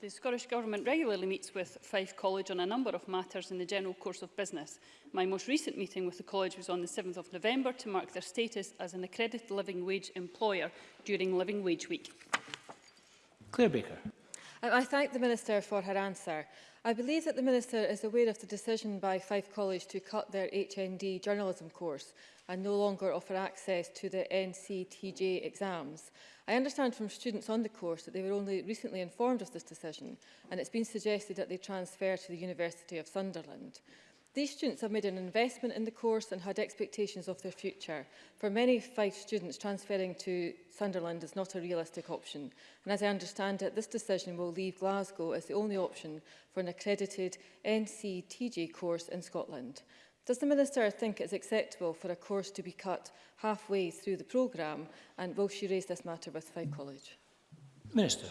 The Scottish Government regularly meets with Fife College on a number of matters in the general course of business. My most recent meeting with the college was on the 7th of November to mark their status as an accredited living wage employer during Living Wage Week. Claire Baker. I thank the Minister for her answer. I believe that the Minister is aware of the decision by Fife College to cut their HND journalism course and no longer offer access to the NCTJ exams. I understand from students on the course that they were only recently informed of this decision and it's been suggested that they transfer to the University of Sunderland. These students have made an investment in the course and had expectations of their future. For many Fife students, transferring to Sunderland is not a realistic option. And as I understand it, this decision will leave Glasgow as the only option for an accredited NCTG course in Scotland. Does the Minister think it is acceptable for a course to be cut halfway through the programme and will she raise this matter with Fife College? Minister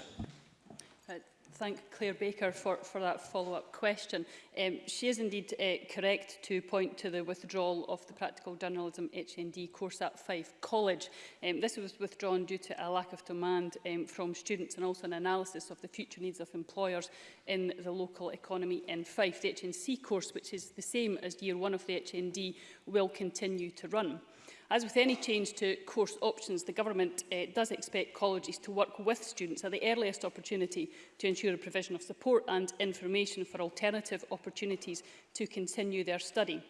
thank Claire Baker for, for that follow-up question. Um, she is indeed uh, correct to point to the withdrawal of the Practical Journalism HND course at Fife College. Um, this was withdrawn due to a lack of demand um, from students and also an analysis of the future needs of employers in the local economy in Fife. The HNC course, which is the same as year one of the HND, will continue to run. As with any change to course options, the Government uh, does expect colleges to work with students at the earliest opportunity to ensure a provision of support and information for alternative opportunities to continue their study.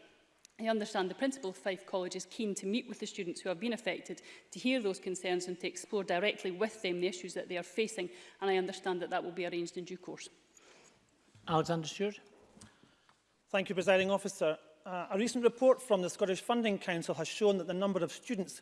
I understand the principal of Fife College is keen to meet with the students who have been affected, to hear those concerns and to explore directly with them the issues that they are facing, and I understand that that will be arranged in due course. Alexander Stewart. Thank you, Presiding Officer uh, a recent report from the Scottish Funding Council has shown that the number of students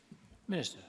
Minister.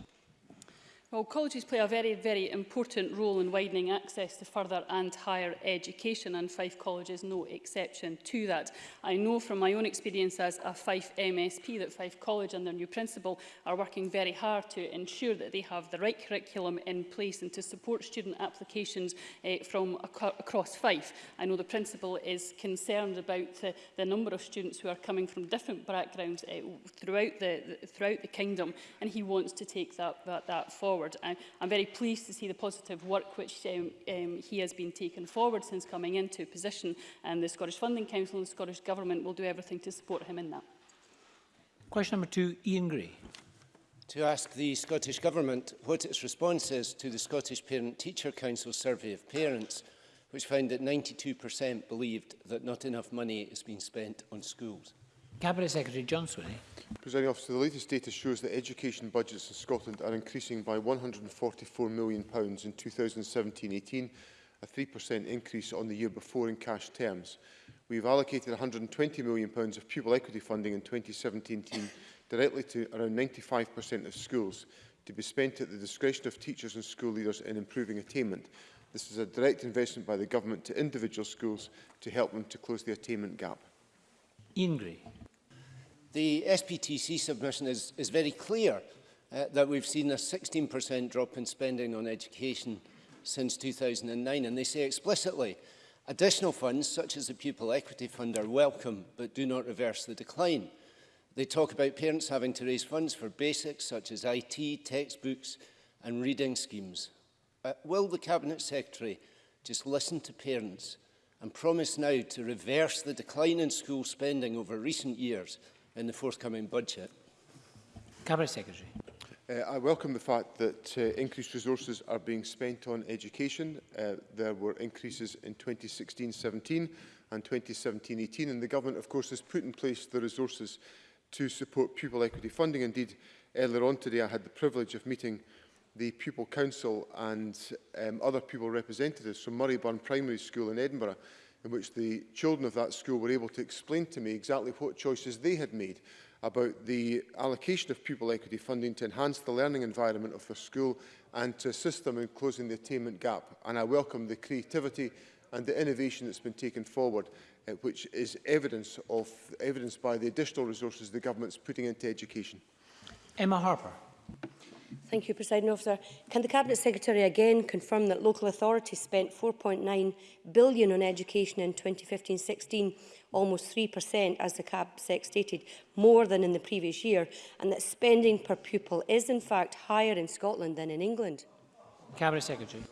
Well, colleges play a very, very important role in widening access to further and higher education, and Fife College is no exception to that. I know from my own experience as a Fife MSP that Fife College and their new principal are working very hard to ensure that they have the right curriculum in place and to support student applications eh, from ac across Fife. I know the principal is concerned about uh, the number of students who are coming from different backgrounds eh, throughout, the, the, throughout the kingdom, and he wants to take that, that, that forward forward. I, I'm very pleased to see the positive work which um, um, he has been taken forward since coming into position, and the Scottish Funding Council and the Scottish Government will do everything to support him in that. Question number two, Ian Gray. To ask the Scottish Government what its response is to the Scottish Parent-Teacher Council survey of parents, which found that 92% believed that not enough money is being spent on schools. Cabinet Secretary Johnson. Eh? Presenting officer, the latest data shows that education budgets in Scotland are increasing by £144 million in 2017-18, a 3% increase on the year before in cash terms. We have allocated £120 million of pupil equity funding in 2017-18 directly to around 95% of schools to be spent at the discretion of teachers and school leaders in improving attainment. This is a direct investment by the government to individual schools to help them to close the attainment gap. Ingrid. The SPTC submission is, is very clear uh, that we've seen a 16% drop in spending on education since 2009, and they say explicitly, additional funds such as the Pupil Equity Fund are welcome, but do not reverse the decline. They talk about parents having to raise funds for basics such as IT, textbooks and reading schemes. Uh, will the Cabinet Secretary just listen to parents and promise now to reverse the decline in school spending over recent years in the forthcoming budget? Cabinet Secretary. Uh, I welcome the fact that uh, increased resources are being spent on education. Uh, there were increases in 2016-17 and 2017-18 and the government of course has put in place the resources to support pupil equity funding. Indeed, earlier on today I had the privilege of meeting the Pupil Council and um, other pupil representatives from Murrayburn Primary School in Edinburgh, in which the children of that school were able to explain to me exactly what choices they had made about the allocation of pupil equity funding to enhance the learning environment of their school and to assist them in closing the attainment gap. And I welcome the creativity and the innovation that's been taken forward, uh, which is evidence of evidence by the additional resources the government's putting into education. Emma Harper. Thank you, President Officer. Can the Cabinet Secretary again confirm that local authorities spent £4.9 billion on education in 2015-16, almost 3%, as the Cab Sec stated, more than in the previous year, and that spending per pupil is in fact higher in Scotland than in England? Cabinet Secretary.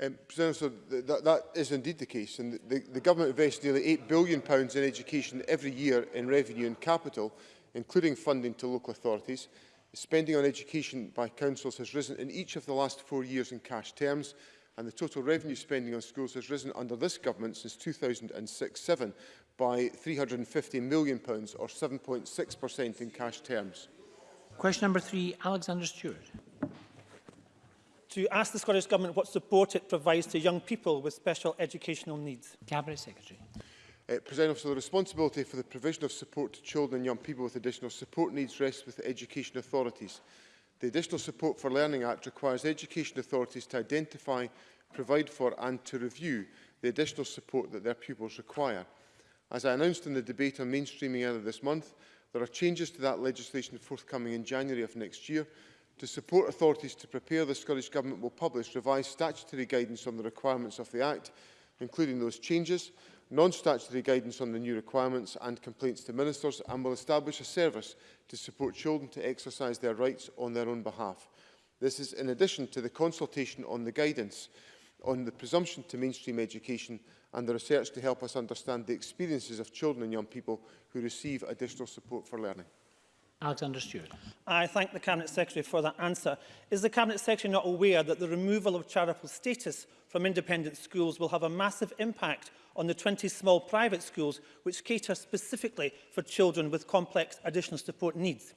Um, President, that, that is indeed the case. And the, the government invests nearly £8 billion in education every year in revenue and capital, including funding to local authorities. Spending on education by councils has risen in each of the last four years in cash terms, and the total revenue spending on schools has risen under this government since 2006-07 by £350 million, pounds, or 7.6% in cash terms. Question number three, Alexander Stewart. To ask the Scottish Government what support it provides to young people with special educational needs. Cabinet Secretary. Uh, President Officer, the responsibility for the provision of support to children and young people with additional support needs rests with the education authorities. The Additional Support for Learning Act requires education authorities to identify, provide for and to review the additional support that their pupils require. As I announced in the debate on mainstreaming earlier this month, there are changes to that legislation forthcoming in January of next year. To support authorities to prepare, the Scottish Government will publish revised statutory guidance on the requirements of the Act, including those changes, non-statutory guidance on the new requirements and complaints to ministers and will establish a service to support children to exercise their rights on their own behalf. This is in addition to the consultation on the guidance on the presumption to mainstream education and the research to help us understand the experiences of children and young people who receive additional support for learning. Alexander Stewart. I thank the Cabinet Secretary for that answer. Is the Cabinet Secretary not aware that the removal of charitable status from independent schools will have a massive impact on the 20 small private schools which cater specifically for children with complex additional support needs.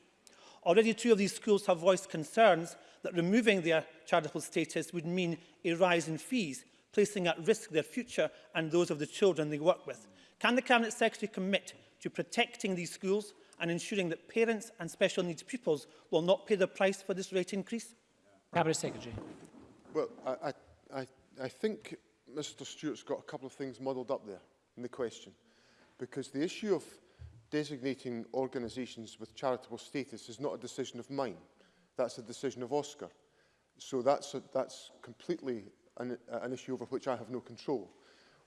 Already two of these schools have voiced concerns that removing their charitable status would mean a rise in fees, placing at risk their future and those of the children they work with. Can the Cabinet Secretary commit to protecting these schools and ensuring that parents and special needs pupils will not pay the price for this rate increase? Cabinet Secretary. Well, I, I, I think Mr Stewart's got a couple of things muddled up there in the question, because the issue of designating organisations with charitable status is not a decision of mine. That's a decision of Oscar. So that's, a, that's completely an, an issue over which I have no control.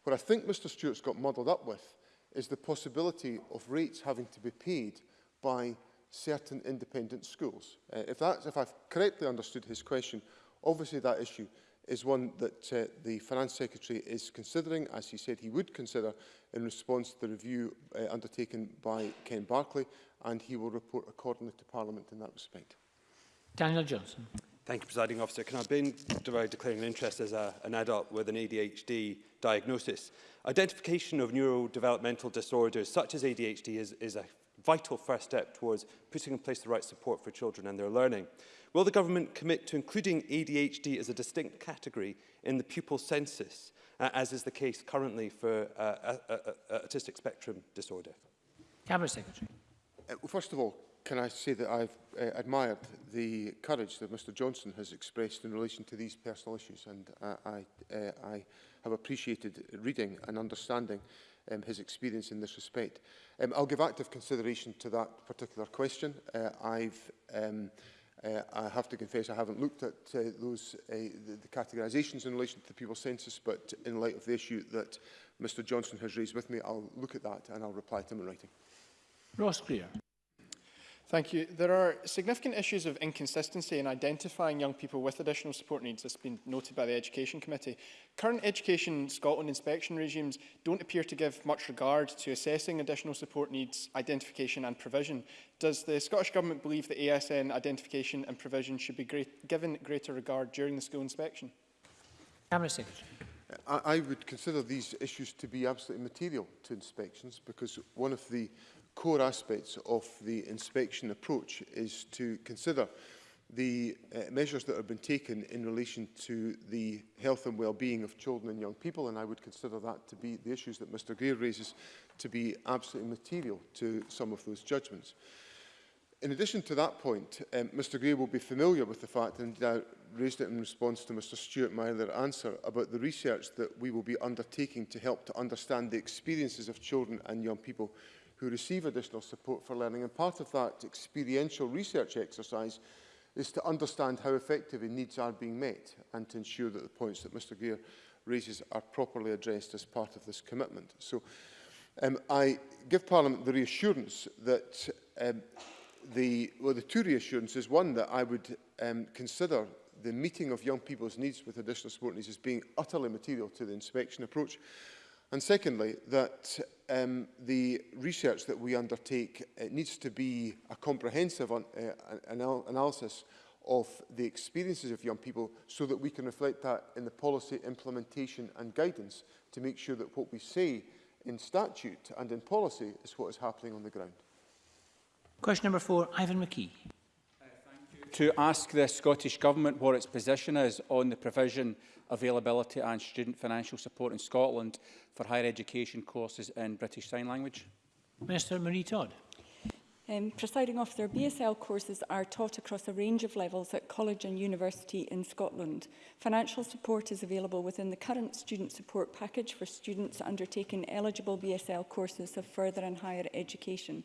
What I think Mr Stewart's got muddled up with is the possibility of rates having to be paid by certain independent schools. Uh, if, that's, if I've correctly understood his question, obviously that issue is one that uh, the Finance Secretary is considering, as he said he would consider, in response to the review uh, undertaken by Ken Barclay, and he will report accordingly to Parliament in that respect. Daniel Johnson. Thank you, Presiding Officer. Can I begin by declaring an interest as a, an adult with an ADHD diagnosis? Identification of neurodevelopmental disorders such as ADHD is, is a vital first step towards putting in place the right support for children and their learning. Will the government commit to including ADHD as a distinct category in the pupil census, uh, as is the case currently for uh, a, a autistic spectrum disorder? Cabinet Secretary. Uh, well, first of all, can I say that I've uh, admired the courage that Mr Johnson has expressed in relation to these personal issues and uh, I, uh, I have appreciated reading and understanding uh, um, his experience in this respect. Um, I'll give active consideration to that particular question. Uh, I've, um, uh, I have to confess I haven't looked at uh, those uh, the, the categorisations in relation to the people's census, but in light of the issue that Mr Johnson has raised with me, I'll look at that and I'll reply to him in writing. Ross Greer. Thank you. There are significant issues of inconsistency in identifying young people with additional support needs, that's been noted by the Education Committee. Current Education Scotland inspection regimes don't appear to give much regard to assessing additional support needs, identification and provision. Does the Scottish Government believe that ASN identification and provision should be great, given greater regard during the school inspection? Cabinet I, I would consider these issues to be absolutely material to inspections because one of the core aspects of the inspection approach is to consider the uh, measures that have been taken in relation to the health and well-being of children and young people, and I would consider that to be the issues that Mr Greer raises to be absolutely material to some of those judgments. In addition to that point, um, Mr Greer will be familiar with the fact, and I raised it in response to Mr Stewart my earlier answer, about the research that we will be undertaking to help to understand the experiences of children and young people who receive additional support for learning. And part of that experiential research exercise is to understand how effective needs are being met and to ensure that the points that Mr Gear raises are properly addressed as part of this commitment. So um, I give Parliament the reassurance that um, the, well, the two reassurances, one that I would um, consider the meeting of young people's needs with additional support needs as being utterly material to the inspection approach, And secondly, that um, the research that we undertake it uh, needs to be a comprehensive un uh, anal analysis of the experiences of young people so that we can reflect that in the policy implementation and guidance to make sure that what we say in statute and in policy is what is happening on the ground. Question number four, Ivan McKee to ask the Scottish Government what its position is on the provision, availability and student financial support in Scotland for higher education courses in British Sign Language. Minister Marie Todd. Um, presiding officer, BSL courses are taught across a range of levels at college and university in Scotland. Financial support is available within the current student support package for students undertaking eligible BSL courses of further and higher education.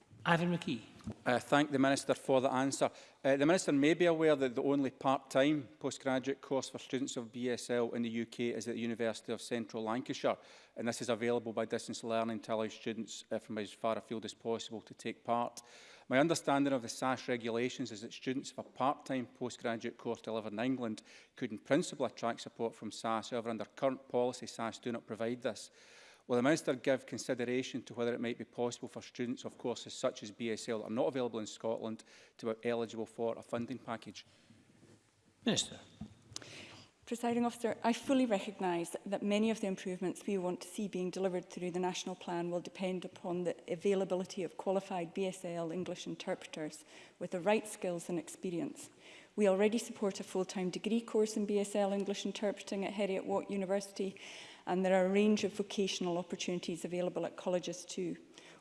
Ivan McKee. I uh, thank the Minister for the answer. Uh, the Minister may be aware that the only part-time postgraduate course for students of BSL in the UK is at the University of Central Lancashire, and this is available by distance learning to allow students uh, from as far afield as possible to take part. My understanding of the SAS regulations is that students of a part-time postgraduate course delivered in England could in principle attract support from SAS, however under current policy SAS do not provide this. Will the Minister give consideration to whether it might be possible for students of courses such as BSL that are not available in Scotland to be eligible for a funding package? Minister. Presiding officer, I fully recognise that many of the improvements we want to see being delivered through the national plan will depend upon the availability of qualified BSL English interpreters with the right skills and experience. We already support a full-time degree course in BSL English interpreting at Heriot Watt University and there are a range of vocational opportunities available at colleges too.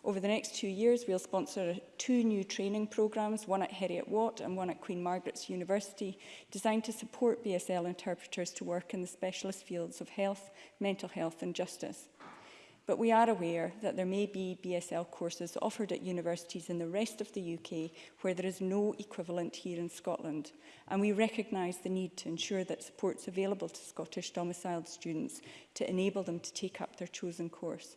Over the next two years, we'll sponsor two new training programmes, one at Heriot Watt and one at Queen Margaret's University, designed to support BSL interpreters to work in the specialist fields of health, mental health and justice but we are aware that there may be BSL courses offered at universities in the rest of the UK where there is no equivalent here in Scotland, and we recognise the need to ensure that support is available to Scottish domiciled students to enable them to take up their chosen course.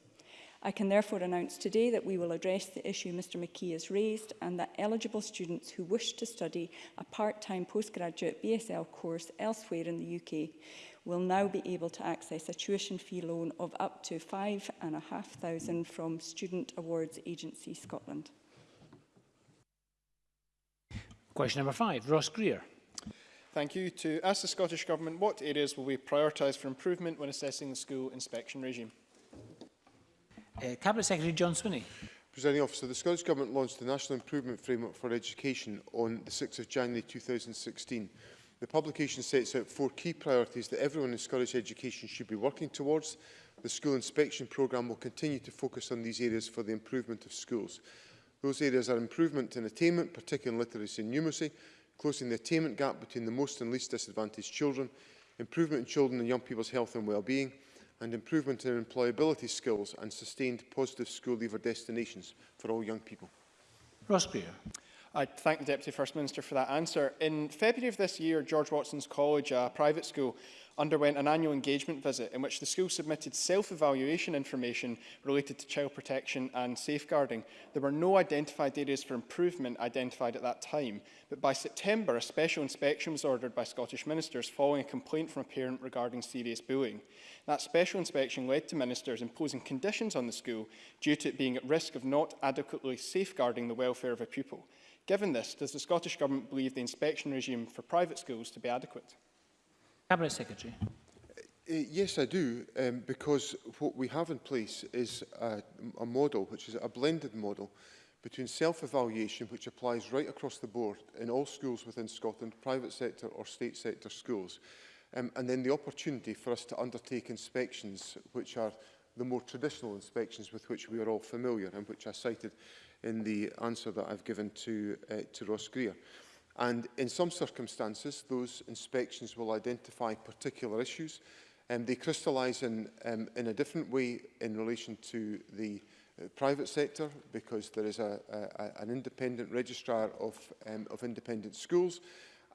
I can therefore announce today that we will address the issue Mr McKee has raised and that eligible students who wish to study a part-time postgraduate BSL course elsewhere in the UK will now be able to access a tuition fee loan of up to and £5,500 from Student Awards Agency Scotland. Question number five, Ross Greer. Thank you. To ask the Scottish Government what areas will we prioritise for improvement when assessing the school inspection regime? Uh, Cabinet Secretary John Swinney. Presiding Officer, the Scottish Government launched the National Improvement Framework for Education on the 6th of January 2016. The publication sets out four key priorities that everyone in Scottish education should be working towards. The school inspection programme will continue to focus on these areas for the improvement of schools. Those areas are improvement in attainment, particularly in literacy and numeracy, closing the attainment gap between the most and least disadvantaged children, improvement in children and young people's health and well-being, and improvement in employability skills and sustained positive school leaver destinations for all young people. Ross Beer. I thank the Deputy First Minister for that answer. In February of this year, George Watson's College, a private school, underwent an annual engagement visit in which the school submitted self-evaluation information related to child protection and safeguarding. There were no identified areas for improvement identified at that time, but by September a special inspection was ordered by Scottish ministers following a complaint from a parent regarding serious bullying. That special inspection led to ministers imposing conditions on the school due to it being at risk of not adequately safeguarding the welfare of a pupil. Given this, does the Scottish Government believe the inspection regime for private schools to be adequate? Cabinet Secretary. Uh, yes, I do, um, because what we have in place is a, a model, which is a blended model, between self-evaluation, which applies right across the board in all schools within Scotland, private sector or state sector schools, um, and then the opportunity for us to undertake inspections, which are the more traditional inspections with which we are all familiar and which I cited in the answer that I've given to, uh, to Ross Greer. And in some circumstances, those inspections will identify particular issues. Um, they crystallise in, um, in a different way in relation to the uh, private sector because there is a, a, an independent registrar of, um, of independent schools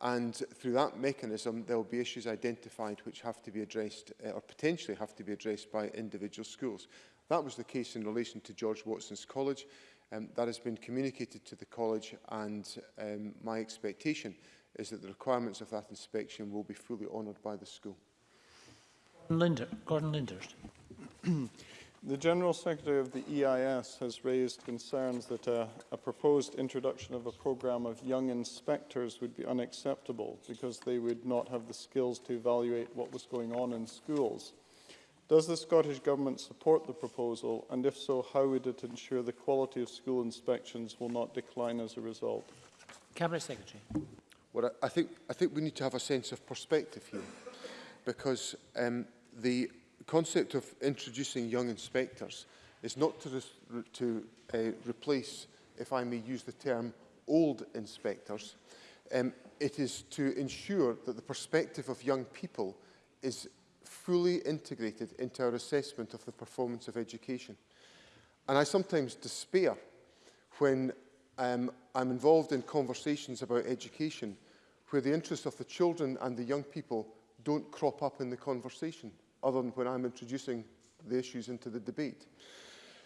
and through that mechanism there will be issues identified which have to be addressed uh, or potentially have to be addressed by individual schools. That was the case in relation to George Watson's College Um, that has been communicated to the college and um, my expectation is that the requirements of that inspection will be fully honoured by the school. Linder, Gordon Linders. the General Secretary of the EIS has raised concerns that a, a proposed introduction of a programme of young inspectors would be unacceptable because they would not have the skills to evaluate what was going on in schools. Does the Scottish Government support the proposal, and if so, how would it ensure the quality of school inspections will not decline as a result? Cabinet Secretary. Well, I think, I think we need to have a sense of perspective here, because um, the concept of introducing young inspectors is not to, re to uh, replace, if I may use the term, old inspectors. Um, it is to ensure that the perspective of young people is fully integrated into our assessment of the performance of education. And I sometimes despair when um, I'm involved in conversations about education where the interests of the children and the young people don't crop up in the conversation, other than when I'm introducing the issues into the debate.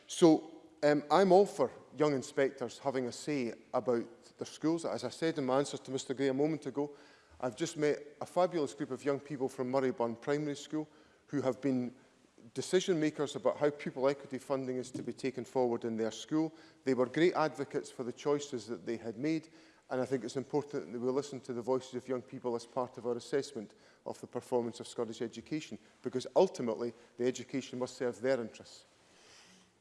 So um, I'm all for young inspectors having a say about their schools. As I said in my answers to Mr Gray a moment ago, I've just met a fabulous group of young people from Murrayburn Primary School who have been decision makers about how pupil equity funding is to be taken forward in their school. They were great advocates for the choices that they had made and I think it's important that we listen to the voices of young people as part of our assessment of the performance of Scottish education because ultimately the education must serve their interests.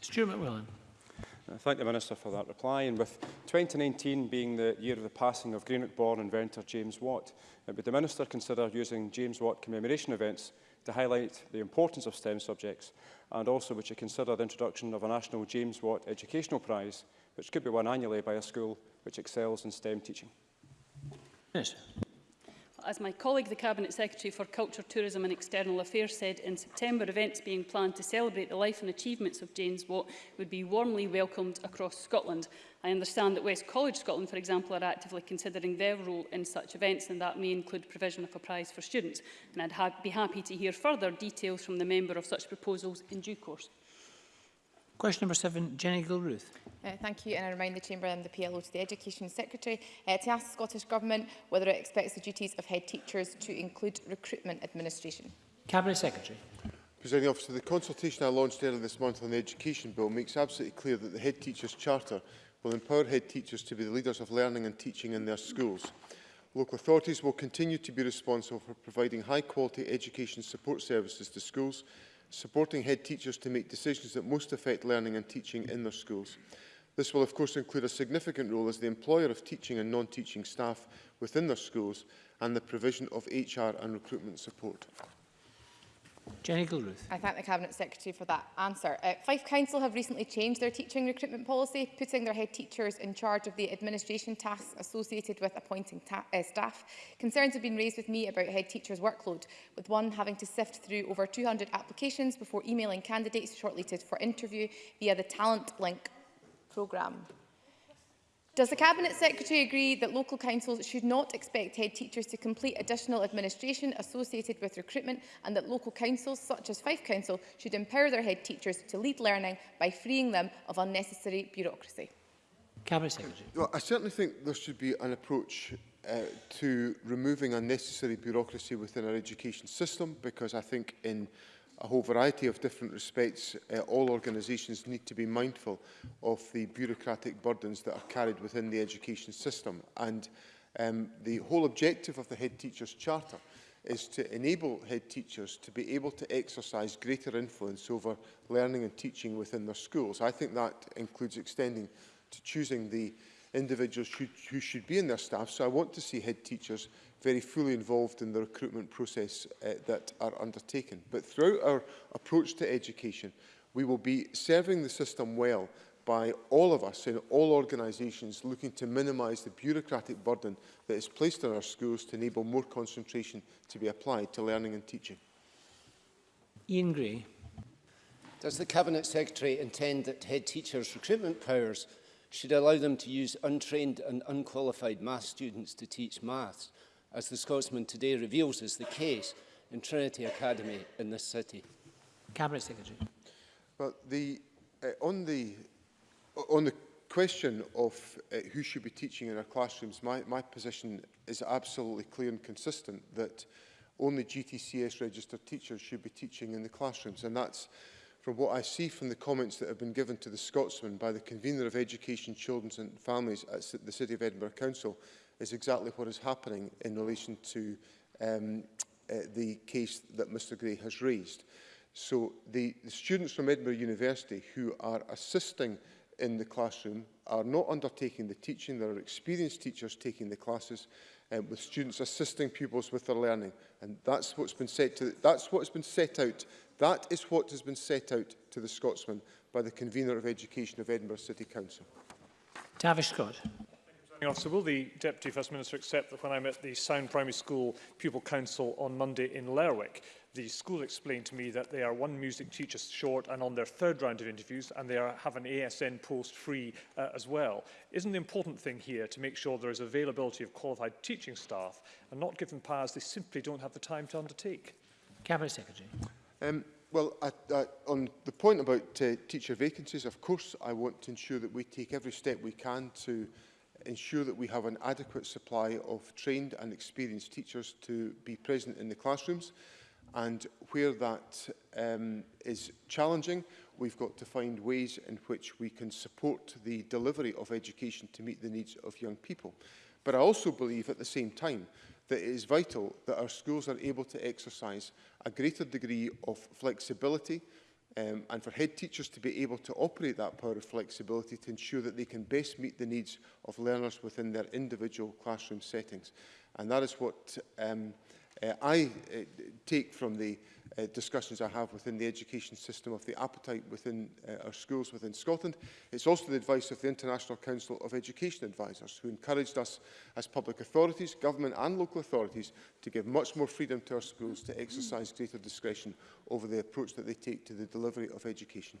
Stuart McWilliam. I thank the Minister for that reply. And with 2019 being the year of the passing of Greenock-born inventor James Watt, uh, would the Minister consider using James Watt commemoration events to highlight the importance of STEM subjects and also would you consider the introduction of a national James Watt Educational Prize, which could be won annually by a school which excels in STEM teaching? Yes. As my colleague, the Cabinet Secretary for Culture, Tourism and External Affairs said in September, events being planned to celebrate the life and achievements of James Watt would be warmly welcomed across Scotland. I understand that West College Scotland, for example, are actively considering their role in such events, and that may include provision of a prize for students. And I'd ha be happy to hear further details from the member of such proposals in due course. Question number seven, Jenny Gilruth. Uh, thank you and I remind the Chamber and the PLO to the Education Secretary uh, to ask the Scottish Government whether it expects the duties of head teachers to include recruitment administration. Cabinet Secretary. Presiding Officer, the consultation I launched earlier this month on the Education Bill makes absolutely clear that the Head Teachers Charter will empower head teachers to be the leaders of learning and teaching in their schools. Local authorities will continue to be responsible for providing high-quality education support services to schools supporting head teachers to make decisions that most affect learning and teaching in their schools. This will of course include a significant role as the employer of teaching and non-teaching staff within their schools and the provision of HR and recruitment support. Jenny Gilruth. I thank the Cabinet Secretary for that answer. Uh, Fife Council have recently changed their teaching recruitment policy, putting their head teachers in charge of the administration tasks associated with appointing uh, staff. Concerns have been raised with me about head teachers' workload, with one having to sift through over 200 applications before emailing candidates shortlisted for interview via the Talent Link programme. Does the Cabinet Secretary agree that local councils should not expect head teachers to complete additional administration associated with recruitment and that local councils, such as Fife Council, should empower their head teachers to lead learning by freeing them of unnecessary bureaucracy? Cabinet Secretary. Well, I certainly think there should be an approach uh, to removing unnecessary bureaucracy within our education system because I think in a whole variety of different respects, uh, all organisations need to be mindful of the bureaucratic burdens that are carried within the education system. And um, the whole objective of the Head Teachers Charter is to enable head teachers to be able to exercise greater influence over learning and teaching within their schools. I think that includes extending to choosing the individuals who, who should be in their staff. So I want to see head teachers very fully involved in the recruitment process uh, that are undertaken. But throughout our approach to education, we will be serving the system well by all of us in all organisations looking to minimise the bureaucratic burden that is placed on our schools to enable more concentration to be applied to learning and teaching. Ian Gray. Does the Cabinet Secretary intend that head teachers' recruitment powers should allow them to use untrained and unqualified maths students to teach maths as the Scotsman today reveals is the case in Trinity Academy in this city? Cabinet Secretary. Well, the, uh, on, the, uh, on the question of uh, who should be teaching in our classrooms, my, my position is absolutely clear and consistent that only GTCS registered teachers should be teaching in the classrooms. And that's from what I see from the comments that have been given to the Scotsman by the Convener of Education, Children and Families at the City of Edinburgh Council is exactly what is happening in relation to um, uh, the case that Mr Gray has raised. So the, the students from Edinburgh University who are assisting in the classroom are not undertaking the teaching. There are experienced teachers taking the classes um, with students assisting pupils with their learning. And that's what's been set to, that's what's been set out. That is what has been set out to the Scotsman by the convener of Education of Edinburgh City Council. Tavish Scott. Officer, will the Deputy First Minister accept that when I met the Sound Primary School Pupil Council on Monday in Lerwick, the school explained to me that they are one music teacher short and on their third round of interviews and they are, have an ASN post free uh, as well. Isn't the important thing here to make sure there is availability of qualified teaching staff and not give them powers they simply don't have the time to undertake? Cabinet Secretary. Um, well, I, I, on the point about uh, teacher vacancies, of course I want to ensure that we take every step we can to ensure that we have an adequate supply of trained and experienced teachers to be present in the classrooms. And where that um, is challenging, we've got to find ways in which we can support the delivery of education to meet the needs of young people. But I also believe at the same time that it is vital that our schools are able to exercise a greater degree of flexibility um, and for head teachers to be able to operate that power of flexibility to ensure that they can best meet the needs of learners within their individual classroom settings. And that is what um, uh, I uh, take from the uh, discussions I have within the education system of the appetite within uh, our schools within Scotland. It's also the advice of the International Council of Education Advisors, who encouraged us as public authorities, government and local authorities to give much more freedom to our schools to exercise greater discretion over the approach that they take to the delivery of education.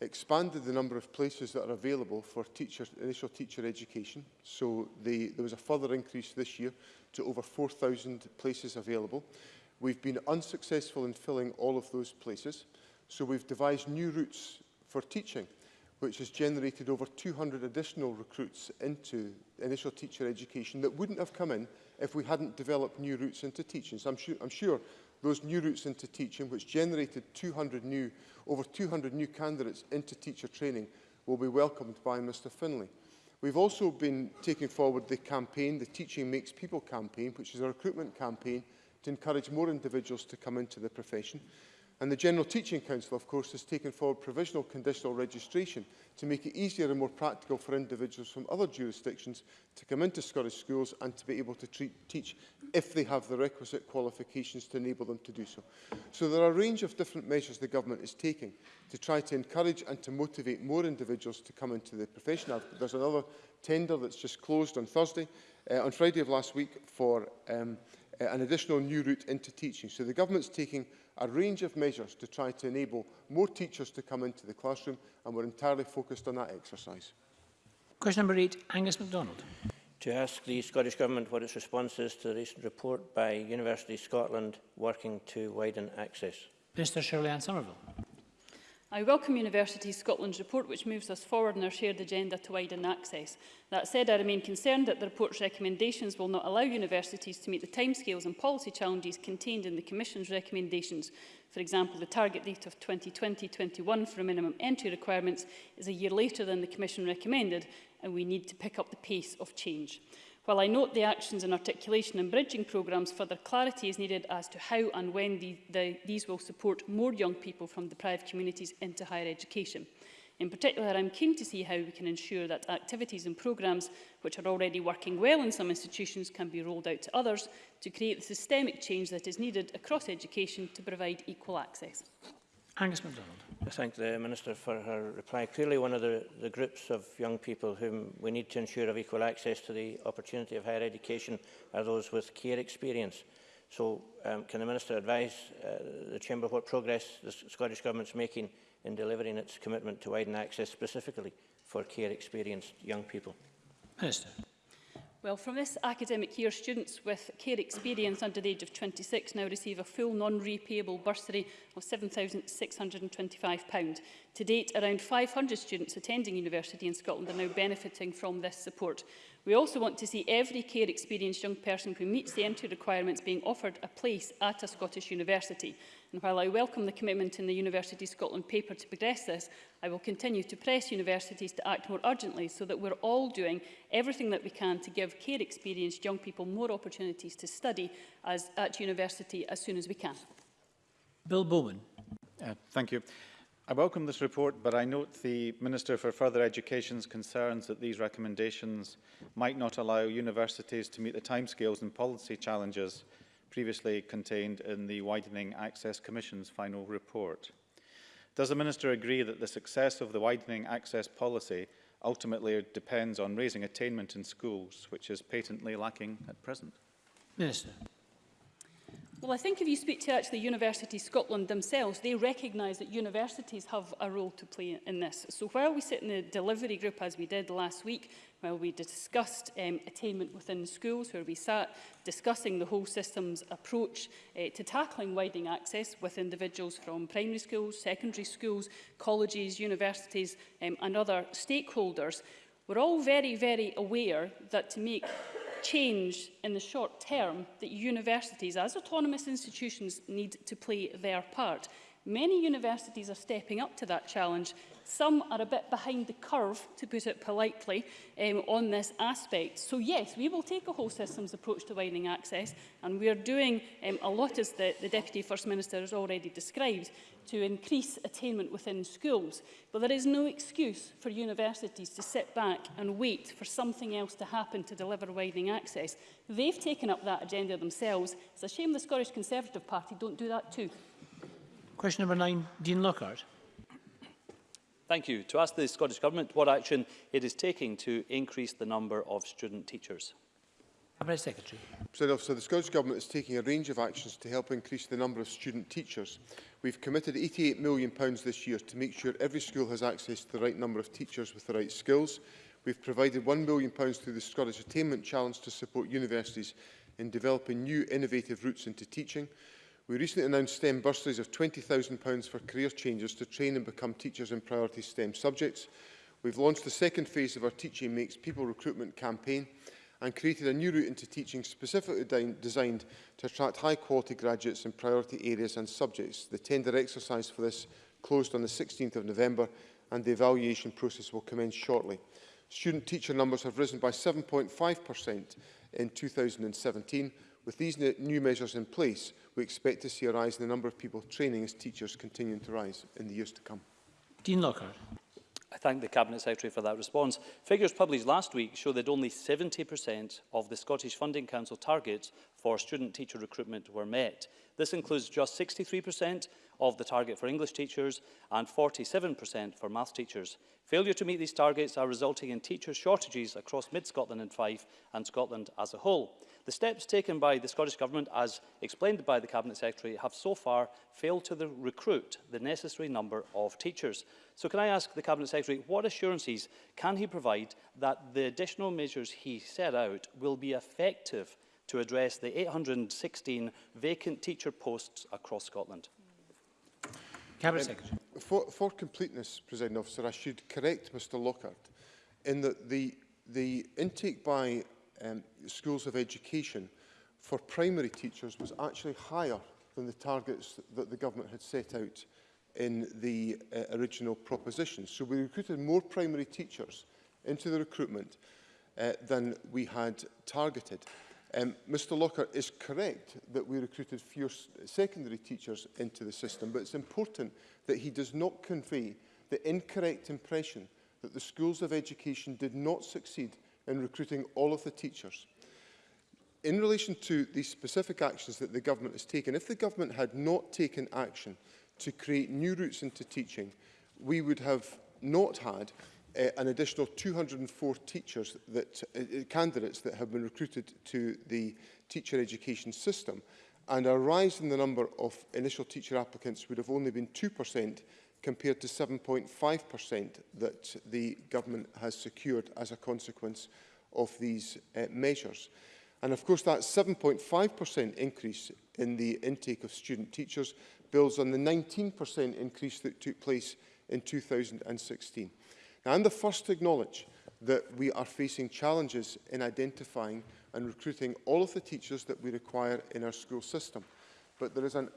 expanded the number of places that are available for teacher, initial teacher education. So the, there was a further increase this year to over 4,000 places available. We've been unsuccessful in filling all of those places. So we've devised new routes for teaching which has generated over 200 additional recruits into initial teacher education that wouldn't have come in if we hadn't developed new routes into teaching. So I'm, su I'm sure those new routes into teaching, which generated 200 new, over 200 new candidates into teacher training, will be welcomed by Mr Finlay. We've also been taking forward the campaign, the Teaching Makes People campaign, which is a recruitment campaign to encourage more individuals to come into the profession. And the General Teaching Council, of course, has taken forward provisional conditional registration to make it easier and more practical for individuals from other jurisdictions to come into Scottish schools and to be able to treat, teach if they have the requisite qualifications to enable them to do so. So there are a range of different measures the government is taking to try to encourage and to motivate more individuals to come into the profession. there's another tender that's just closed on Thursday, uh, on Friday of last week, for um, uh, an additional new route into teaching. So the government's taking a range of measures to try to enable more teachers to come into the classroom and we're entirely focused on that exercise. Question number eight, Angus MacDonald. To ask the Scottish Government what its response is to the recent report by University Scotland working to widen access. Mr Shirley Ann Somerville. I welcome University Scotland's report which moves us forward in our shared agenda to widen access. That said, I remain concerned that the report's recommendations will not allow universities to meet the timescales and policy challenges contained in the Commission's recommendations. For example, the target date of 2020-21 for minimum entry requirements is a year later than the Commission recommended, and we need to pick up the pace of change. While I note the actions and articulation and bridging programmes, further clarity is needed as to how and when the, the, these will support more young people from deprived communities into higher education. In particular, I'm keen to see how we can ensure that activities and programmes which are already working well in some institutions can be rolled out to others to create the systemic change that is needed across education to provide equal access. Angus MacDonald. I thank the Minister for her reply. Clearly one of the, the groups of young people whom we need to ensure have equal access to the opportunity of higher education are those with care experience. So um, can the Minister advise uh, the Chamber what progress the Scottish Government is making in delivering its commitment to widen access specifically for care experienced young people? Minister. Well, from this academic year, students with care experience under the age of 26 now receive a full non-repayable bursary of £7,625. To date, around 500 students attending university in Scotland are now benefiting from this support. We also want to see every care experienced young person who meets the entry requirements being offered a place at a Scottish university. And while I welcome the commitment in the University Scotland paper to progress this, I will continue to press universities to act more urgently so that we're all doing everything that we can to give care experienced young people more opportunities to study as, at university as soon as we can. Bill Bowman. Uh, thank you. I welcome this report, but I note the Minister for Further Education's concerns that these recommendations might not allow universities to meet the timescales and policy challenges previously contained in the Widening Access Commission's final report. Does the Minister agree that the success of the Widening Access policy ultimately depends on raising attainment in schools, which is patently lacking at present? Minister. Well, I think if you speak to actually University Scotland themselves, they recognise that universities have a role to play in this. So while we sit in the delivery group, as we did last week, while we discussed um, attainment within schools, where we sat discussing the whole system's approach uh, to tackling widening access with individuals from primary schools, secondary schools, colleges, universities um, and other stakeholders, we're all very, very aware that to make change in the short term that universities, as autonomous institutions, need to play their part. Many universities are stepping up to that challenge Some are a bit behind the curve, to put it politely, um, on this aspect. So yes, we will take a whole systems approach to widening access, and we are doing um, a lot, as the, the Deputy First Minister has already described, to increase attainment within schools. But there is no excuse for universities to sit back and wait for something else to happen to deliver widening access. They've taken up that agenda themselves. It's a shame the Scottish Conservative Party don't do that too. Question number nine, Dean Lockhart. Thank you. To ask the Scottish Government what action it is taking to increase the number of student teachers. Cabinet Secretary. President Officer, the Scottish Government is taking a range of actions to help increase the number of student teachers. We've committed £88 million this year to make sure every school has access to the right number of teachers with the right skills. We've provided £1 million through the Scottish Attainment Challenge to support universities in developing new innovative routes into teaching. We recently announced STEM bursaries of £20,000 for career changers to train and become teachers in priority STEM subjects. We've launched the second phase of our Teaching Makes People recruitment campaign and created a new route into teaching specifically designed to attract high-quality graduates in priority areas and subjects. The tender exercise for this closed on the 16th of November and the evaluation process will commence shortly. Student teacher numbers have risen by 7.5% in 2017 With these new measures in place, we expect to see a rise in the number of people training as teachers continuing to rise in the years to come. Dean Lockhart. I thank the Cabinet Secretary for that response. Figures published last week show that only 70% of the Scottish Funding Council targets for student teacher recruitment were met. This includes just 63% of the target for English teachers and 47% for maths teachers. Failure to meet these targets are resulting in teacher shortages across mid-Scotland and Fife and Scotland as a whole. The steps taken by the Scottish Government, as explained by the Cabinet Secretary, have so far failed to the recruit the necessary number of teachers. So can I ask the Cabinet Secretary what assurances can he provide that the additional measures he set out will be effective to address the 816 vacant teacher posts across Scotland? Cabinet Secretary. Um, for, for completeness, President Officer, I should correct Mr Lockhart in that the the intake by um, schools of education for primary teachers was actually higher than the targets that the government had set out in the uh, original proposition. So we recruited more primary teachers into the recruitment uh, than we had targeted. Um, Mr Locker is correct that we recruited fewer secondary teachers into the system, but it's important that he does not convey the incorrect impression that the schools of education did not succeed in recruiting all of the teachers. In relation to the specific actions that the government has taken, if the government had not taken action to create new routes into teaching, we would have not had uh, an additional 204 teachers that uh, candidates that have been recruited to the teacher education system and a rise in the number of initial teacher applicants would have only been 2% compared to 7.5% that the government has secured as a consequence of these uh, measures. And of course that 7.5% increase in the intake of student teachers builds on the 19% increase that took place in 2016. Now, I'm the first to acknowledge that we are facing challenges in identifying and recruiting all of the teachers that we require in our school system. But there is, an,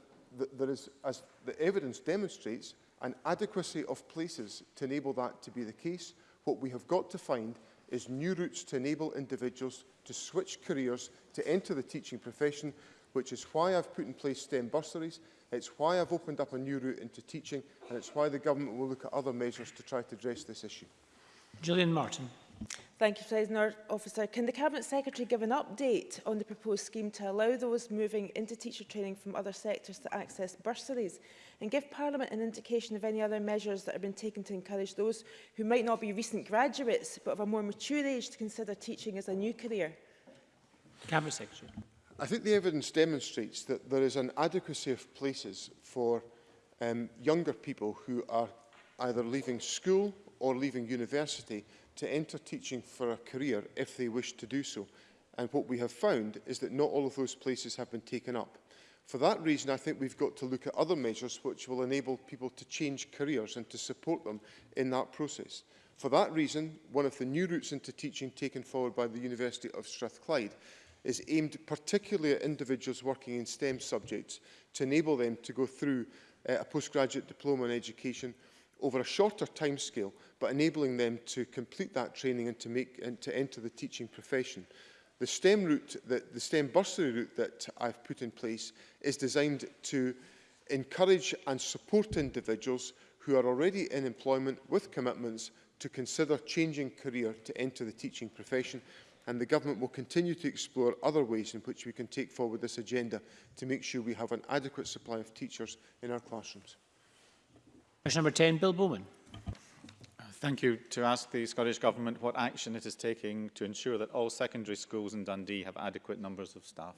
there is as the evidence demonstrates, and adequacy of places to enable that to be the case, what we have got to find is new routes to enable individuals to switch careers to enter the teaching profession, which is why I've put in place STEM bursaries, it's why I've opened up a new route into teaching, and it's why the government will look at other measures to try to address this issue. Gillian Martin. Thank you, President Officer. Can the Cabinet Secretary give an update on the proposed scheme to allow those moving into teacher training from other sectors to access bursaries and give Parliament an indication of any other measures that have been taken to encourage those who might not be recent graduates but of a more mature age to consider teaching as a new career? Cabinet Secretary. I think the evidence demonstrates that there is an adequacy of places for um, younger people who are either leaving school or leaving university to enter teaching for a career if they wish to do so. And what we have found is that not all of those places have been taken up. For that reason, I think we've got to look at other measures which will enable people to change careers and to support them in that process. For that reason, one of the new routes into teaching taken forward by the University of Strathclyde is aimed particularly at individuals working in STEM subjects to enable them to go through uh, a postgraduate diploma in education over a shorter timescale, but enabling them to complete that training and to, make, and to enter the teaching profession. The STEM route, that, the STEM bursary route that I've put in place is designed to encourage and support individuals who are already in employment with commitments to consider changing career to enter the teaching profession and the government will continue to explore other ways in which we can take forward this agenda to make sure we have an adequate supply of teachers in our classrooms. Question number 10, Bill Bowman. Thank you. To ask the Scottish Government what action it is taking to ensure that all secondary schools in Dundee have adequate numbers of staff.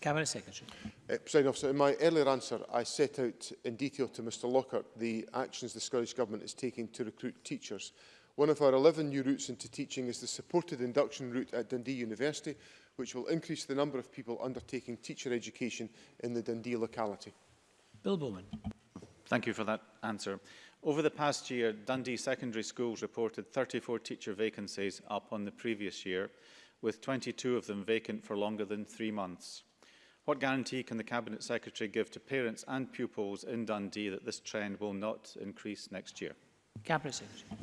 Cabinet Secretary. Uh, Officer, in my earlier answer, I set out in detail to Mr Lockhart the actions the Scottish Government is taking to recruit teachers. One of our 11 new routes into teaching is the supported induction route at Dundee University, which will increase the number of people undertaking teacher education in the Dundee locality. Bill Bowman. Thank you for that answer. Over the past year, Dundee Secondary Schools reported 34 teacher vacancies up on the previous year, with 22 of them vacant for longer than three months. What guarantee can the Cabinet Secretary give to parents and pupils in Dundee that this trend will not increase next year? Cabinet Secretary.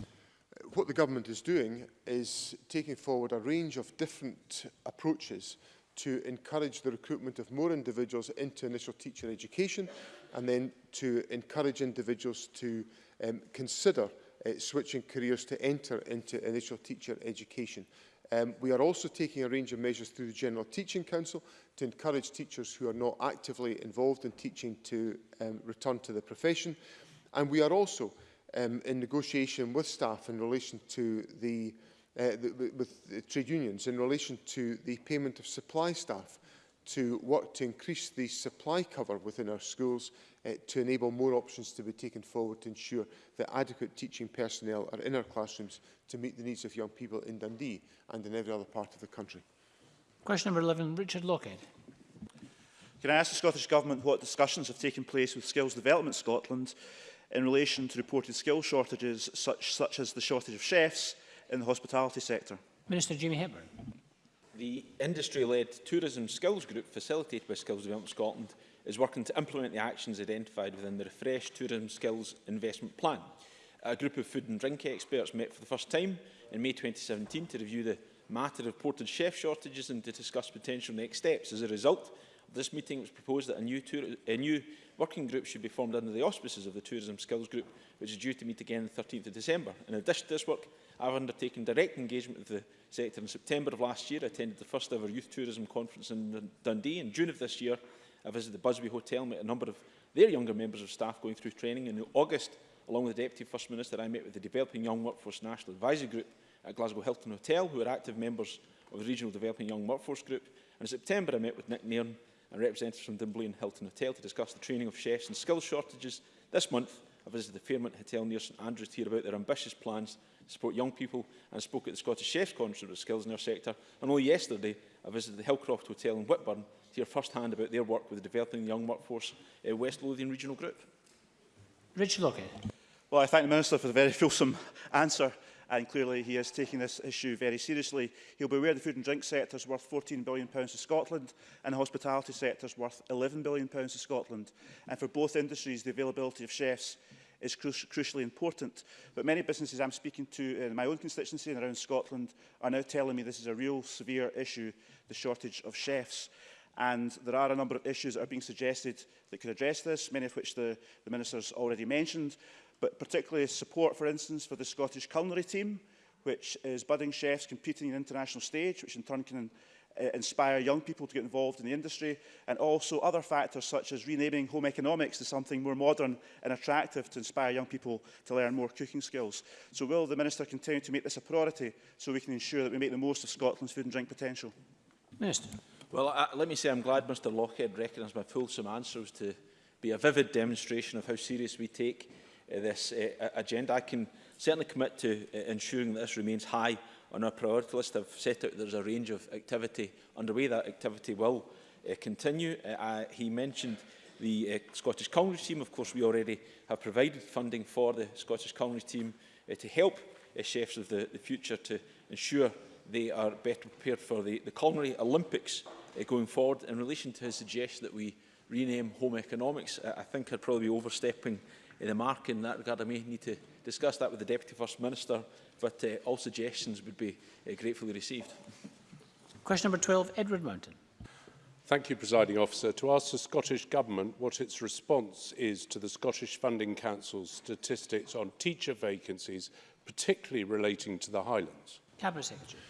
What the government is doing is taking forward a range of different approaches to encourage the recruitment of more individuals into initial teacher education and then to encourage individuals to um, consider uh, switching careers to enter into initial teacher education. Um, we are also taking a range of measures through the General Teaching Council to encourage teachers who are not actively involved in teaching to um, return to the profession. And we are also um, in negotiation with staff in relation to the, uh, the, with the trade unions in relation to the payment of supply staff to work to increase the supply cover within our schools uh, to enable more options to be taken forward to ensure that adequate teaching personnel are in our classrooms to meet the needs of young people in Dundee and in every other part of the country. Question number 11, Richard Lockhead. Can I ask the Scottish Government what discussions have taken place with Skills Development Scotland in relation to reported skill shortages such, such as the shortage of chefs in the hospitality sector? Minister Jamie Hepburn the industry-led tourism skills group facilitated by Skills Development Scotland is working to implement the actions identified within the refreshed tourism skills investment plan. A group of food and drink experts met for the first time in May 2017 to review the matter of reported chef shortages and to discuss potential next steps. As a result of this meeting, it was proposed that a new, tour, a new working group should be formed under the auspices of the Tourism Skills Group, which is due to meet again on 13 December. In addition to this work, I have undertaken direct engagement with the sector. In September of last year, I attended the first ever youth tourism conference in Dundee. In June of this year, I visited the Busby Hotel met a number of their younger members of staff going through training. In August, along with the Deputy First Minister, I met with the Developing Young Workforce National Advisory Group at Glasgow Hilton Hotel, who are active members of the Regional Developing Young Workforce Group. And in September, I met with Nick Nairn and representatives from Dunblane Hilton Hotel to discuss the training of chefs and skill shortages. This month, I visited the Fairmont Hotel near St Andrews to hear about their ambitious plans support young people and spoke at the Scottish Chefs Conference about Skills in our sector. And only yesterday, I visited the Hillcroft Hotel in Whitburn to hear firsthand about their work with the Developing the Young Workforce uh, West Lothian Regional Group. Richard Lockett. Well, I thank the Minister for the very fulsome answer and clearly he is taking this issue very seriously. He'll be aware the food and drink sector is worth £14 billion to Scotland and the hospitality sector is worth £11 billion to Scotland. And for both industries, the availability of chefs is cru crucially important. But many businesses I'm speaking to in my own constituency and around Scotland are now telling me this is a real severe issue, the shortage of chefs. And there are a number of issues that are being suggested that could address this, many of which the, the Minister's already mentioned, but particularly support, for instance, for the Scottish culinary team, which is budding chefs competing on international stage, which in turn can uh, inspire young people to get involved in the industry, and also other factors such as renaming home economics to something more modern and attractive to inspire young people to learn more cooking skills. So will the Minister continue to make this a priority so we can ensure that we make the most of Scotland's food and drink potential? Minister. Well, uh, let me say I'm glad Mr Lockhead recognised my fulsome answers to be a vivid demonstration of how serious we take uh, this uh, agenda. I can certainly commit to uh, ensuring that this remains high on our priority list, I've set out there's a range of activity underway. That activity will uh, continue. Uh, uh, he mentioned the uh, Scottish Culinary team. Of course, we already have provided funding for the Scottish Culinary team uh, to help uh, chefs of the, the future to ensure they are better prepared for the, the Culinary Olympics uh, going forward. In relation to his suggestion that we rename home economics, uh, I think I'd probably be overstepping in the mark in that regard. I may need to discuss that with the Deputy First Minister, but uh, all suggestions would be uh, gratefully received. Question number 12, Edward Mountain. Thank you, Presiding Officer. To ask the Scottish Government what its response is to the Scottish Funding Council's statistics on teacher vacancies, particularly relating to the Highlands. Cabinet Secretary.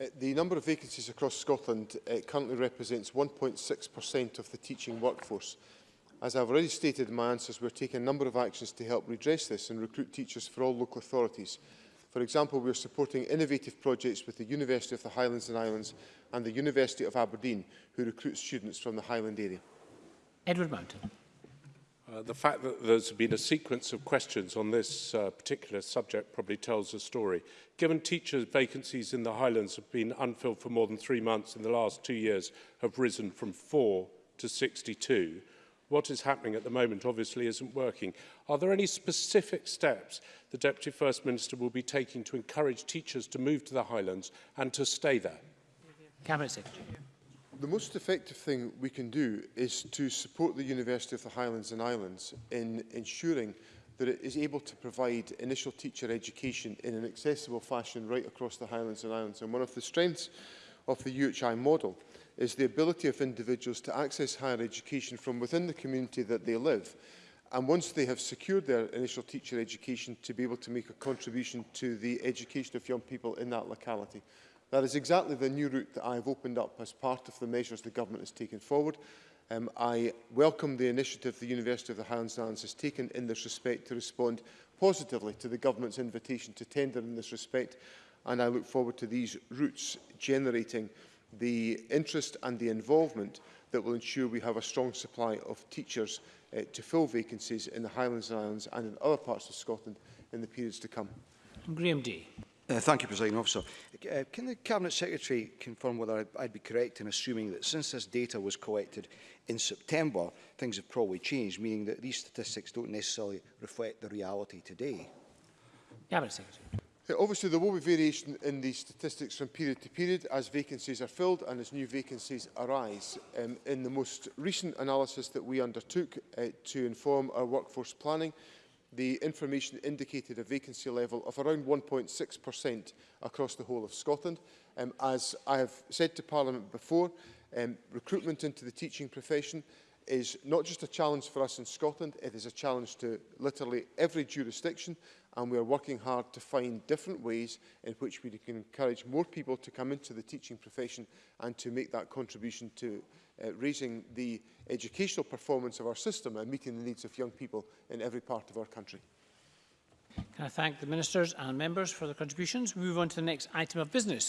Uh, the number of vacancies across Scotland uh, currently represents 1.6% of the teaching workforce. As I've already stated in my answers, we're taking a number of actions to help redress this and recruit teachers for all local authorities. For example, we're supporting innovative projects with the University of the Highlands and Islands and the University of Aberdeen, who recruit students from the Highland area. Edward Mountain. Uh, the fact that there's been a sequence of questions on this uh, particular subject probably tells a story. Given teachers' vacancies in the Highlands have been unfilled for more than three months in the last two years have risen from four to 62, what is happening at the moment obviously isn't working. Are there any specific steps the Deputy First Minister will be taking to encourage teachers to move to the Highlands and to stay there? Cabinet Secretary. The most effective thing we can do is to support the University of the Highlands and Islands in ensuring that it is able to provide initial teacher education in an accessible fashion right across the Highlands and Islands. And one of the strengths of the UHI model is the ability of individuals to access higher education from within the community that they live. And once they have secured their initial teacher education, to be able to make a contribution to the education of young people in that locality. That is exactly the new route that I have opened up as part of the measures the government has taken forward. Um, I welcome the initiative the University of the Highlands and Islands has taken in this respect to respond positively to the government's invitation to tender in this respect. And I look forward to these routes generating the interest and the involvement that will ensure we have a strong supply of teachers uh, to fill vacancies in the Highlands and Islands and in other parts of Scotland in the periods to come. Graham D. Uh, thank you, President Officer. Uh, can the Cabinet Secretary confirm whether I'd, I'd be correct in assuming that since this data was collected in September, things have probably changed, meaning that these statistics don't necessarily reflect the reality today? Cabinet Secretary. Obviously, there will be variation in these statistics from period to period as vacancies are filled and as new vacancies arise. Um, in the most recent analysis that we undertook uh, to inform our workforce planning, the information indicated a vacancy level of around 1.6% across the whole of Scotland. Um, as I have said to Parliament before, um, recruitment into the teaching profession is not just a challenge for us in Scotland, it is a challenge to literally every jurisdiction and we are working hard to find different ways in which we can encourage more people to come into the teaching profession and to make that contribution to uh, raising the educational performance of our system and meeting the needs of young people in every part of our country. Can I thank the ministers and members for their contributions? We move on to the next item of business.